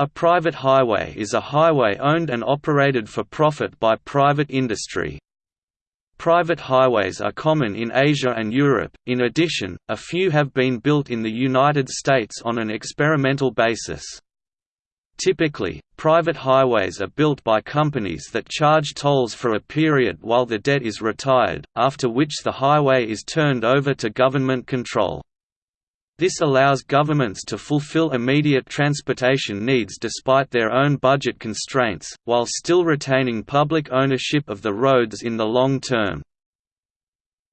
A private highway is a highway owned and operated for profit by private industry. Private highways are common in Asia and Europe, in addition, a few have been built in the United States on an experimental basis. Typically, private highways are built by companies that charge tolls for a period while the debt is retired, after which the highway is turned over to government control. This allows governments to fulfill immediate transportation needs despite their own budget constraints, while still retaining public ownership of the roads in the long term.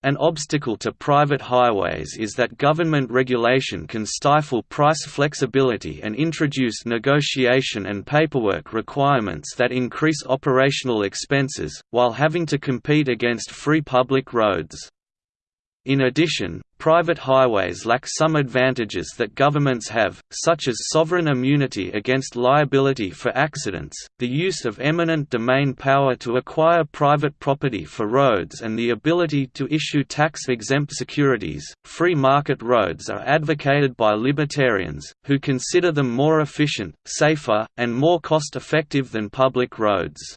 An obstacle to private highways is that government regulation can stifle price flexibility and introduce negotiation and paperwork requirements that increase operational expenses, while having to compete against free public roads. In addition, private highways lack some advantages that governments have, such as sovereign immunity against liability for accidents, the use of eminent domain power to acquire private property for roads and the ability to issue tax-exempt securities. Free market roads are advocated by libertarians, who consider them more efficient, safer, and more cost-effective than public roads.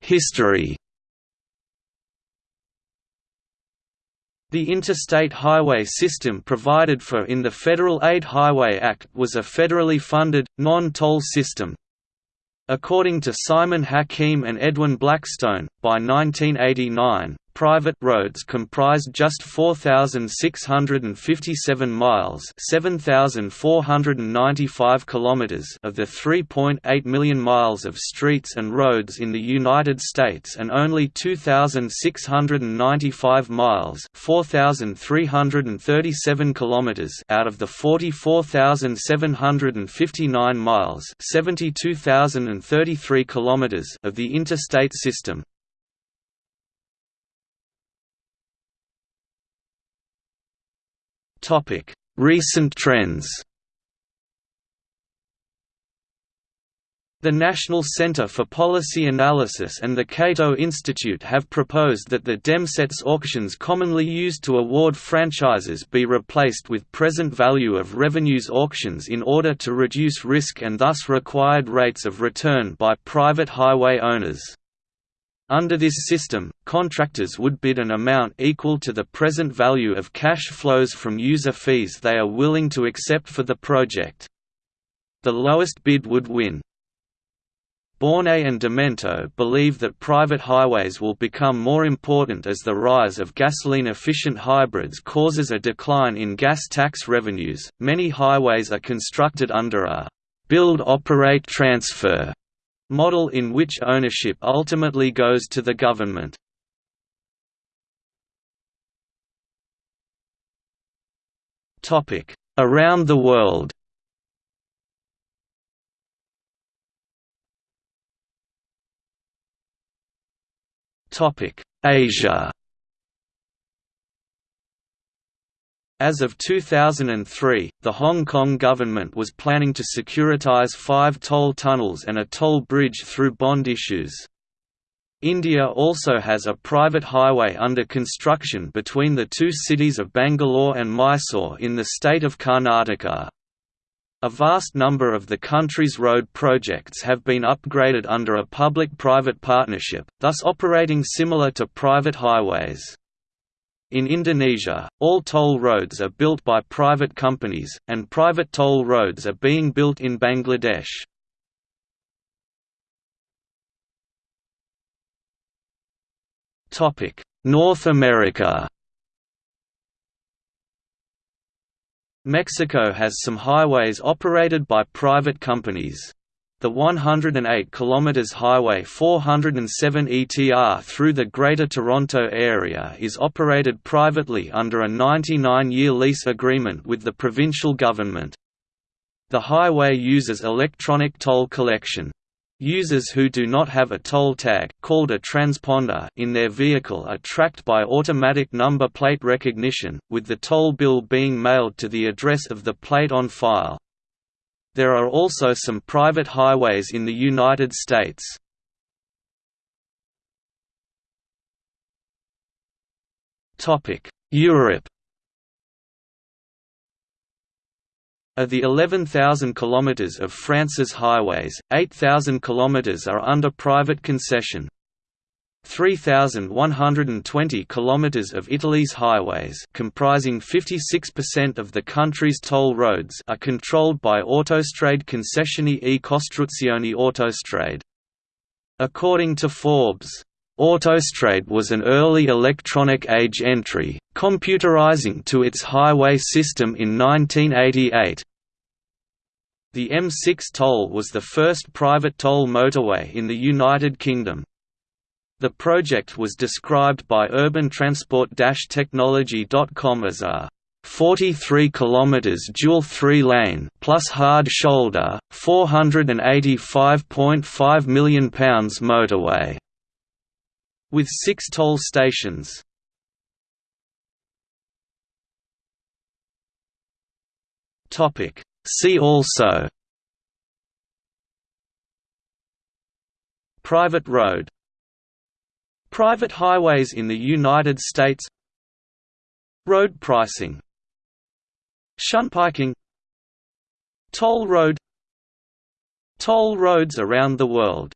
History The Interstate Highway System provided for in the Federal Aid Highway Act was a federally funded, non-toll system. According to Simon Hakim and Edwin Blackstone, by 1989, private roads comprised just 4657 miles, 7495 kilometers of the 3.8 million miles of streets and roads in the United States and only 2695 miles, 4337 kilometers out of the 44759 miles, 72033 kilometers of the interstate system. Recent trends. The National Center for Policy Analysis and the Cato Institute have proposed that the Demsetz auctions commonly used to award franchises be replaced with present value of revenues auctions in order to reduce risk and thus required rates of return by private highway owners. Under this system, contractors would bid an amount equal to the present value of cash flows from user fees they are willing to accept for the project. The lowest bid would win. Bornay and Demento believe that private highways will become more important as the rise of gasoline-efficient hybrids causes a decline in gas tax revenues. Many highways are constructed under a build-operate-transfer model in which ownership ultimately goes to the government. Around the world Asia As of 2003, the Hong Kong government was planning to securitize five toll tunnels and a toll bridge through bond issues. India also has a private highway under construction between the two cities of Bangalore and Mysore in the state of Karnataka. A vast number of the country's road projects have been upgraded under a public-private partnership, thus operating similar to private highways. In Indonesia, all toll roads are built by private companies, and private toll roads are being built in Bangladesh. North America Mexico has some highways operated by private companies. The 108 km Highway 407 ETR through the Greater Toronto Area is operated privately under a 99-year lease agreement with the provincial government. The highway uses electronic toll collection. Users who do not have a toll tag called a transponder in their vehicle are tracked by automatic number plate recognition, with the toll bill being mailed to the address of the plate on file. There are also some private highways in the United States. Europe Of the 11,000 km of France's highways, 8,000 km are under private concession. 3,120 kilometers of Italy's highways comprising 56% of the country's toll roads are controlled by Autostrade Concessioni e Costruzioni Autostrade. According to Forbes, Autostrade was an early electronic age entry, computerizing to its highway system in 1988. The M6 toll was the first private toll motorway in the United Kingdom. The project was described by urbantransport-technology.com as a 43 km dual three-lane plus hard shoulder, 485.5 million pounds motorway with 6 toll stations. See also Private road Private highways in the United States Road pricing Shunpiking Toll road Toll roads around the world